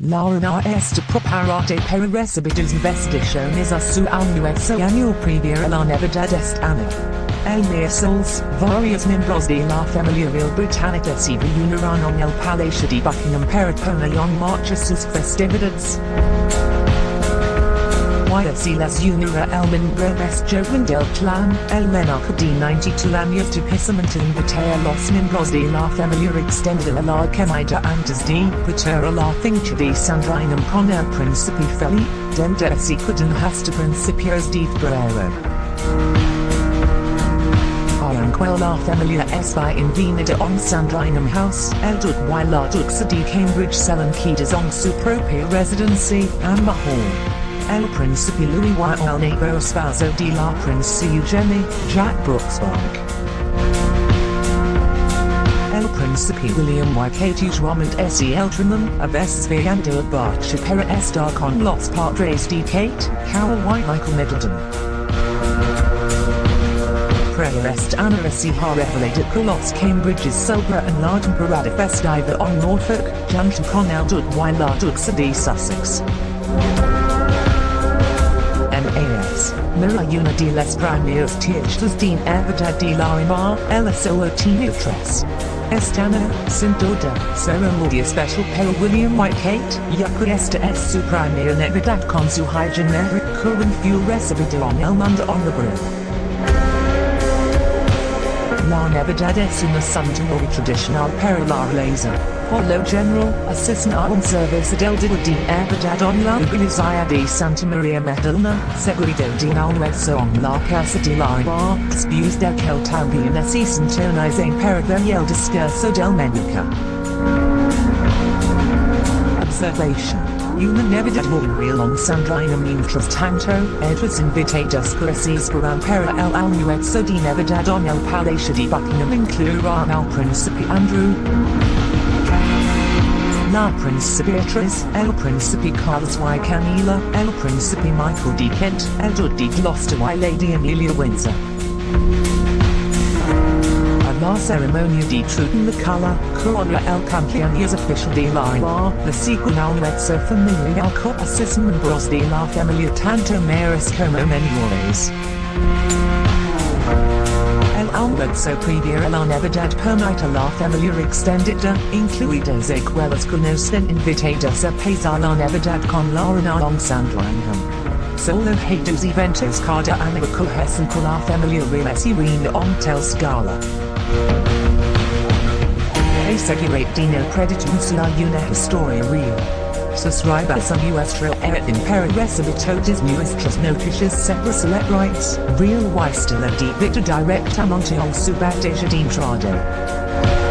Laura esta preparate para receber investigações a sua almoço annual primeira la novidade este ano. El miércoles, varios miembros de la familia real británica se reunirán en el Palacio de Buckingham para poner en marcha sus festividades. YFC las unirá el joven del clan, el menor de 92 años de casamiento invita a los miembros de la familia extendida a la comida antes de preparar la finca de Sandringham con el príncipe Felipe, donde se quedan hasta principios de febrero. Aunque la familia está invenida en Sandringham House, el duque y la duquesa de Cambridge salen quedas en su propia residencia, Anmer Hall. El Príncipe Louis y el nuevo esposo de la princesa Eugenie, Jack Brooksbank. El Príncipe William y Katie Drummond S. Eltringham, a veces viajando a Berkshire para estar con los padres de Kate, Carol y Michael Middleton. Prayer est ana si ha revelado que los Cambridges celebra en la temporada festiva en Norfolk, junto con el duque y la duquesa de Sussex. Mira una de las primeras tiendas de Navidad de la Mar, el Soa Teatros. Estana, sin duda, ceremonia special para William White Kate, ya que esta es su primera Navidad con su high generic current view recibido en el mundo on the brim. La Navidad es una santuario tradicional para la realeza. Por lo general, asisten a un servicio del día de Navidad en la iglesia de Santa Maria Magdalena, seguido de almuerzo en la casa de la bar, después del asisten turnos en para ver el discurso del Menuca. Observation. Una Navidad real en Sandringham mientras tanto, Edwards invitados gracias para para el almuerzo de Navidad en el Palacio de Buckingham incluirán al Príncipe Andrew, la Príncipe Beatriz, el Príncipe Carlos y. Camila, el Príncipe Michael de Kent, el de Gloucester y. Lady Amelia Windsor. La ceremonia de Truden la Cala, corona el cumpleaños oficial de la bar, la siguen al mezzo familiar asisten miembros de la familia tanto mayores como menores. El almuerzo previo a la Navidad permite a la familia extendida, incluidas escuelas conocen invitados a pasar la Navidad con la reina en Sandringham. Solo hay dos eventos cada año que cohesen con la familia real y en tel scala. Asegurate Dino Creditance la una historia real. Suscribas a nuestra editing para recibir todas nuestras noticias sobre select rights, real y estilo de vida directamente en su bandeja de entrada.